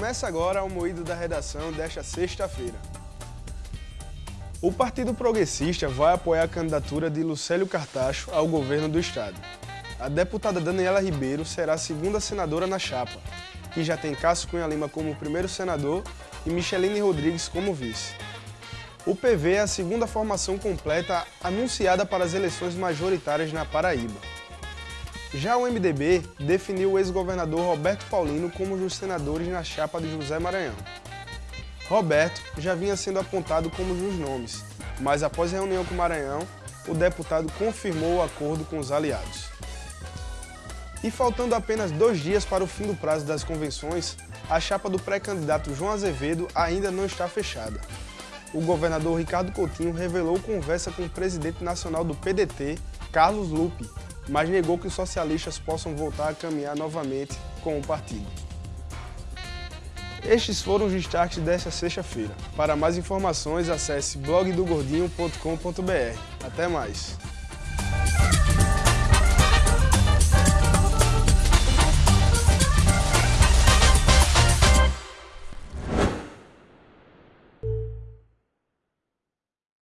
Começa agora o moído da redação desta sexta-feira. O Partido Progressista vai apoiar a candidatura de Lucélio Cartacho ao governo do estado. A deputada Daniela Ribeiro será a segunda senadora na chapa, que já tem Cássio Cunha Lima como primeiro senador e Micheline Rodrigues como vice. O PV é a segunda formação completa anunciada para as eleições majoritárias na Paraíba. Já o MDB definiu o ex-governador Roberto Paulino como um dos senadores na chapa de José Maranhão. Roberto já vinha sendo apontado como um dos nomes, mas após reunião com Maranhão, o deputado confirmou o acordo com os aliados. E faltando apenas dois dias para o fim do prazo das convenções, a chapa do pré-candidato João Azevedo ainda não está fechada. O governador Ricardo Coutinho revelou conversa com o presidente nacional do PDT, Carlos Lupe, mas negou que os socialistas possam voltar a caminhar novamente com o partido. Estes foram os destaques desta sexta-feira. Para mais informações, acesse blogdogordinho.com.br. Até mais!